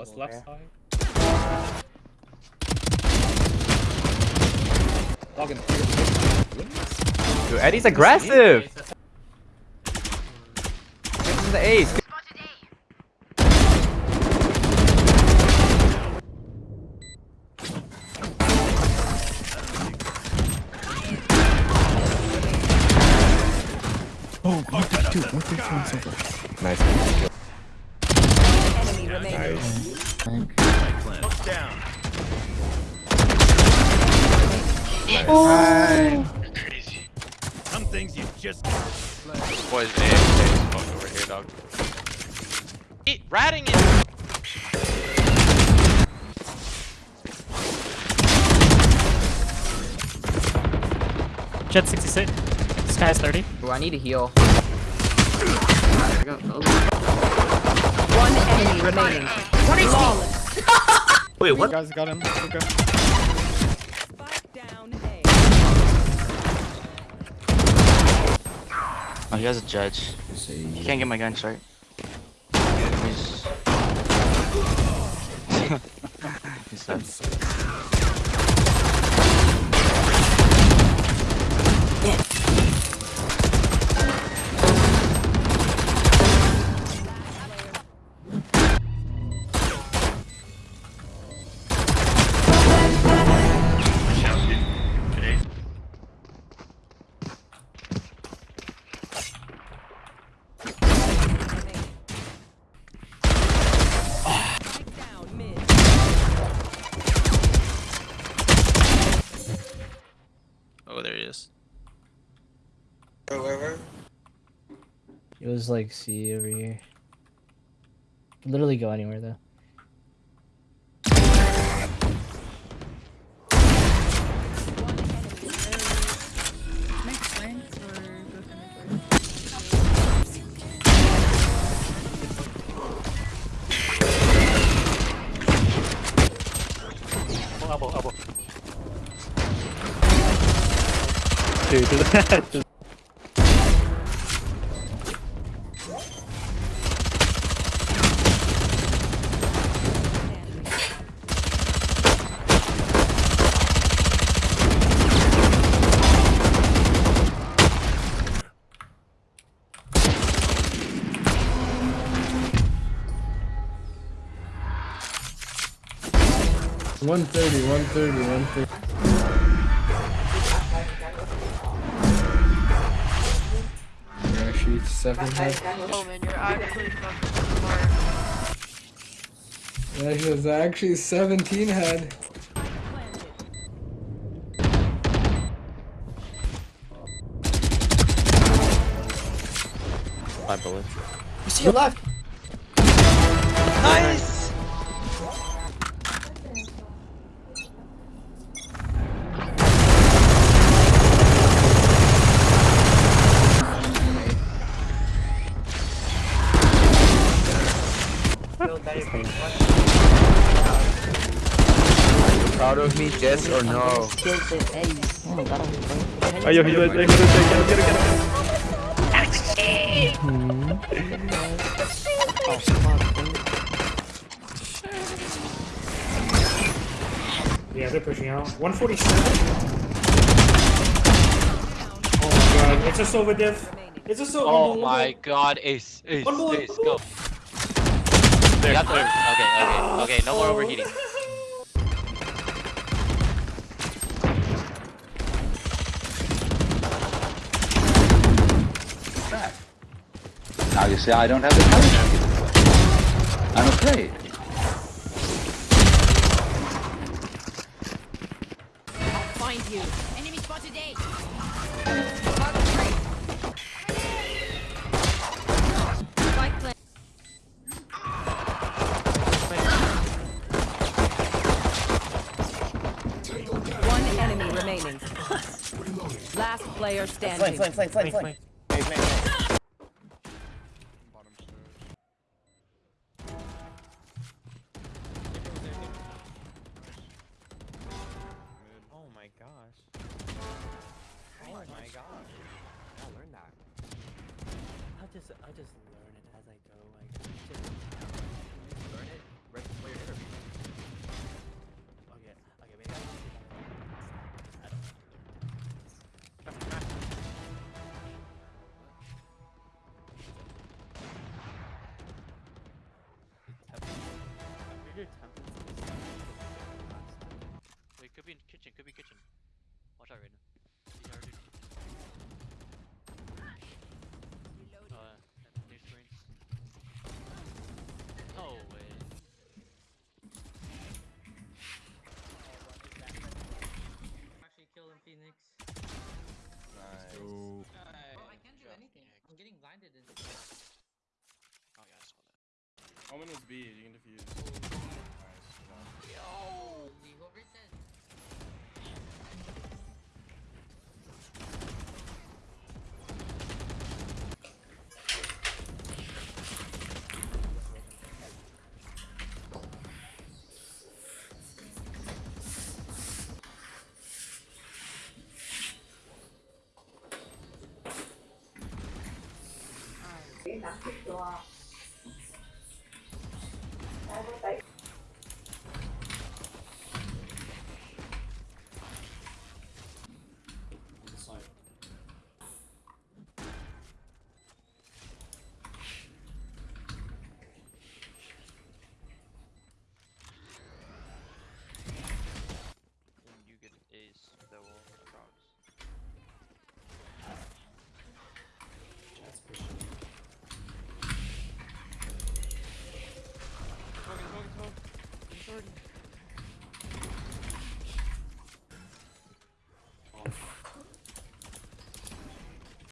was left side. Logan, Dude, Eddie's aggressive. This is the ace. Nice. Enemy remaining. Nice. Some things you just Boys, A, A, over here, dog. Eat, ratting it. Jett 66. Skye has 30. Ooh, I need a heal. One enemy remaining. Flawless. Wait, what? You guys got him. Okay. Spike down A. Oh, he has a judge. He can't get my gun short. He's... He's Was like C over here. Literally go anywhere though. Dude, One thirty, one thirty, one thirty. You're actually seven head. Oh man, you're actually fucking smart. That was actually 17 head. Five bullets. You see your left. Proud of me, yes or no? It, get it, get it. Yeah, they're pushing out. 147. Oh my god, it's a Sova diff. It's a Sova. Oh my god, ace, ace, ace, go. You got the, okay, okay, okay, no more overheating. Now you see, I don't have the courage. I'm afraid. I'll find you. Enemy spotted A. remaining. Last player standing. Flame, flame, flame, flame, flame. Oh my gosh. Oh my gosh. I'll learn that. I just I just Nice. Oh. Oh, I can't do anything. I'm getting blinded and Oh yeah, I saw that. Omen was B. You can defuse. Oh, nice. good job. Yo! When Smoking,